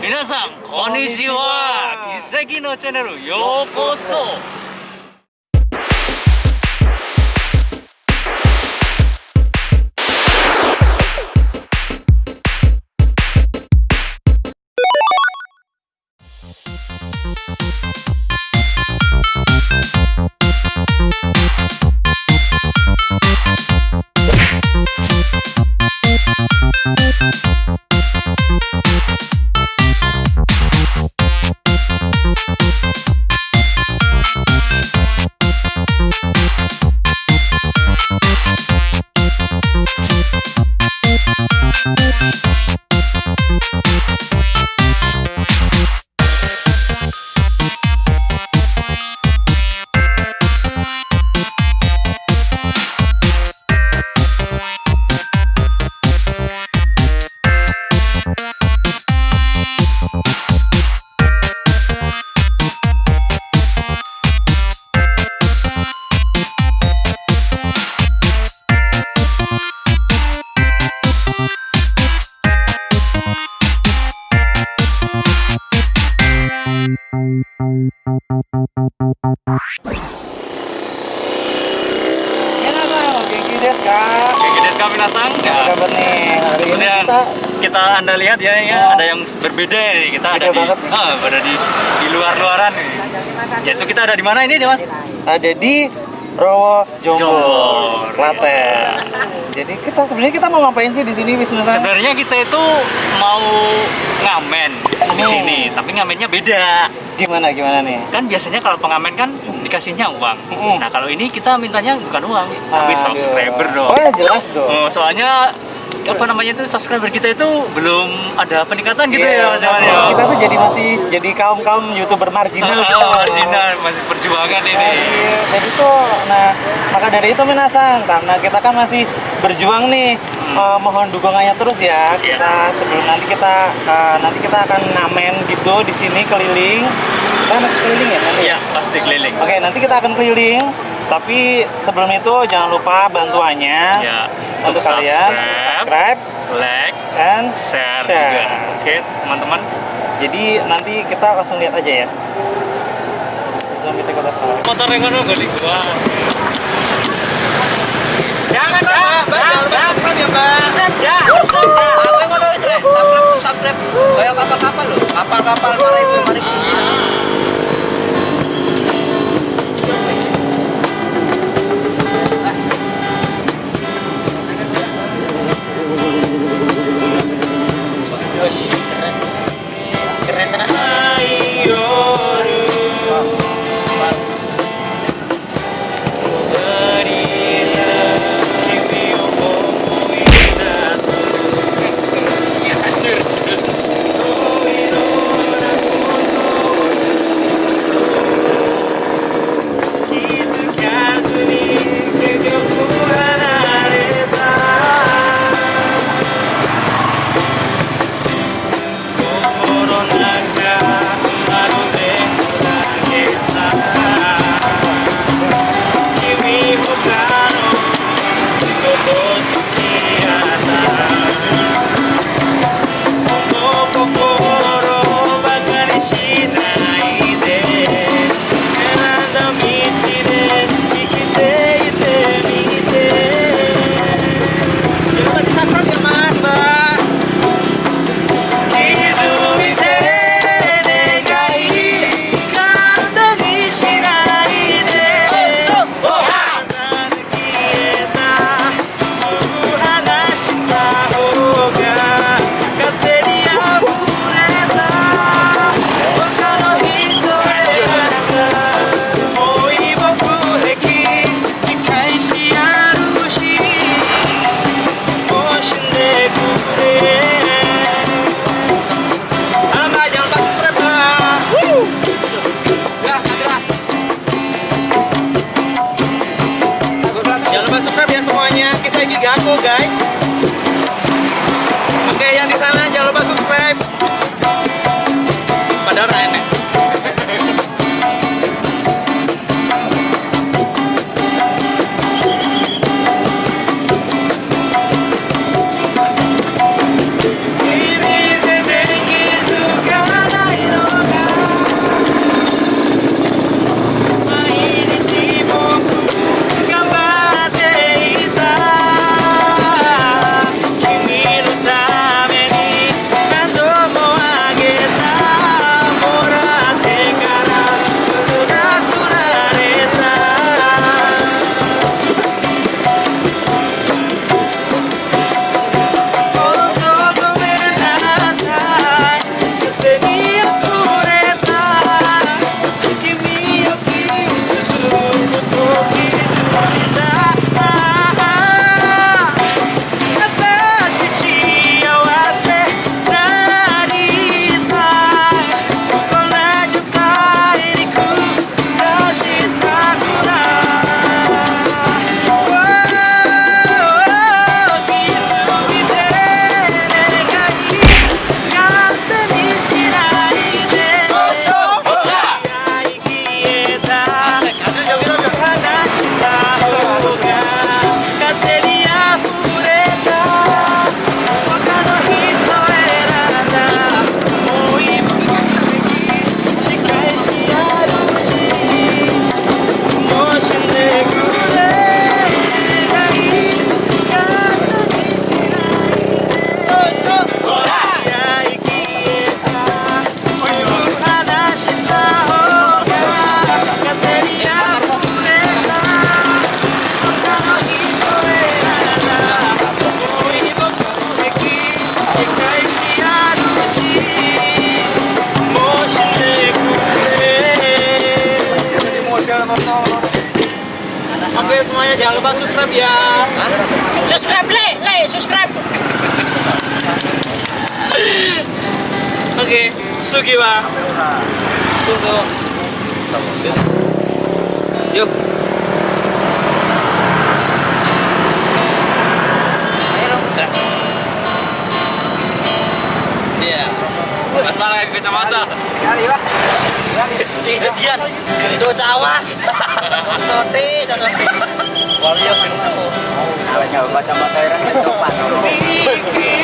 皆さんこんにちは。奇跡のチャンネルようこそ Hari seperti yang kita kita anda lihat ya, ya ada yang berbeda nih. Kita ada di, ah, ada di di luar-luaran nih. Yaitu kita ada di mana ini, Mas? ada di Rowo Jombor. Klaten. Jadi kita sebenarnya kita mau ngapain sih di sini Wisnu? Sebenarnya kita itu mau ngamen di Hmm. sini, tapi ngamennya beda. Gimana gimana nih? Kan biasanya kalau pengamen kan dikasihnya uang. Hmm. Nah, kalau ini kita mintanya bukan uang, tapi Aduh. subscriber dong. Oh ya jelas dong. Oh, soalnya apa namanya itu subscriber kita itu belum ada peningkatan gitu Iya, ya Mas Jamal, ya. Kita tuh jadi masih jadi kaum kaum youtuber marginal. gitu. Ah, marginal masih perjuangan ini. Masih, jadi tuh, nah maka dari itu menasang karena kita kan masih berjuang nih, eh, mohon dukungannya terus ya. Iya. Kita sebelum nanti kita eh, nanti kita akan ngamen gitu di sini keliling. Kan harus keliling ya nanti. Iya, pasti keliling. Oke, nanti kita akan keliling. Tapi sebelum itu jangan lupa bantuannya Ya, untuk kalian subscribe, subscribe like, and share, Share. juga. Oke, teman-teman. Jadi nanti kita langsung lihat aja ya. Kita. Motor yang kan gua. Jangan, Subscribe ya, Mbak. Ya. Apa yang kau itu? Subscribe tuh subscribe. Kayak kapal-kapal loh. Kapal-kapal maritim maritim. Keren Jangan lupa guys. Subscribe ya. Subscribe, le, le, subscribe. Oke, Sugiwa. Tunggu. Yuk. Iya. Mas malah ke kacamata. Jadian, gendo cawas. Cocote, cocote. Walia gendo. Wajah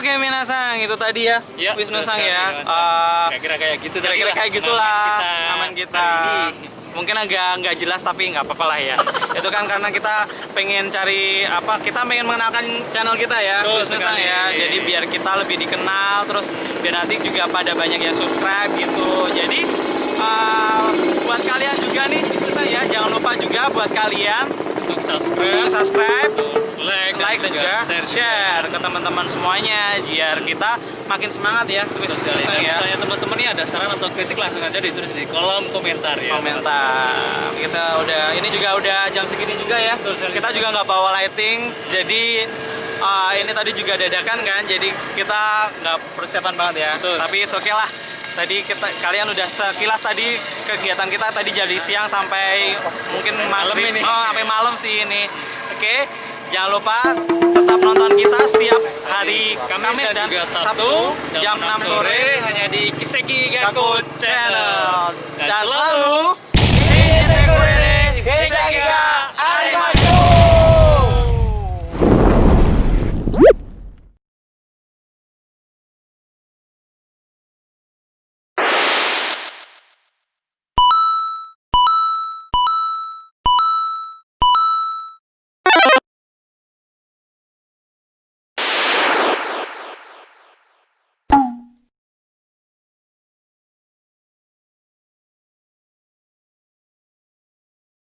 Oke Minasang, itu tadi ya, Ya, Wisnu Sang ya. Eh, Kira-kira kayak gitu kira-kira lah kayak gitulah aman kita. hari ini. Mungkin agak nggak jelas tapi nggak apa-apa lah ya. Itu kan karena kita pengen cari apa? Kita pengen mengenalkan channel kita ya, Betul Wisnu Sang ya. Jadi biar kita lebih dikenal, terus biar nanti juga pada banyak yang subscribe gitu. Jadi eh, buat kalian juga nih, Wisnu Sang ya, jangan lupa juga buat kalian untuk subscribe, untuk subscribe, like, like dan juga share. share ke teman-teman semuanya biar kita makin semangat ya Betul. Sang Dan ya. misalnya teman-teman ini ada saran atau kritik langsung aja ditulis di kolom komentar ya. komentar kita udah ini juga udah jam segini juga ya Betul sekali. kita juga nggak bawa lighting jadi uh, ini tadi juga dadakan kan jadi kita nggak persiapan banget ya Betul. tapi oke lah tadi kita kalian udah sekilas tadi kegiatan kita tadi jadi siang sampai mungkin Malam ini. oh sampai malam sih ini oke jangan lupa tetap nonton kita setiap hari Kamis, Kamis, dan, juga Sabtu, jam 6 sore hanya di Kiseki Gaku Gaku Channel. Dan, dan selalu in the